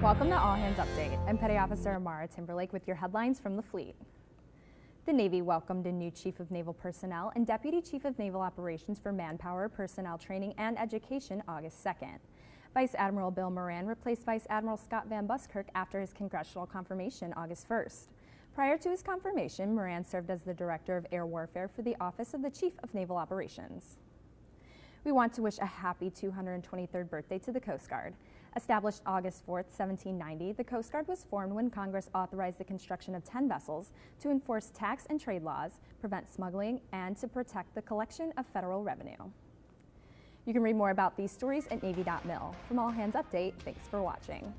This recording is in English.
Welcome to All Hands Update. I'm Petty Officer Amara Timberlake with your headlines from the fleet. The Navy welcomed a new Chief of Naval Personnel and Deputy Chief of Naval Operations for Manpower, Personnel Training, and Education August 2nd. Vice Admiral Bill Moran replaced Vice Admiral Scott Van Buskirk after his congressional confirmation August 1st. Prior to his confirmation, Moran served as the Director of Air Warfare for the Office of the Chief of Naval Operations. We want to wish a happy 223rd birthday to the Coast Guard. Established August 4, 1790, the Coast Guard was formed when Congress authorized the construction of 10 vessels to enforce tax and trade laws, prevent smuggling, and to protect the collection of federal revenue. You can read more about these stories at Navy.mil. From All Hands Update, thanks for watching.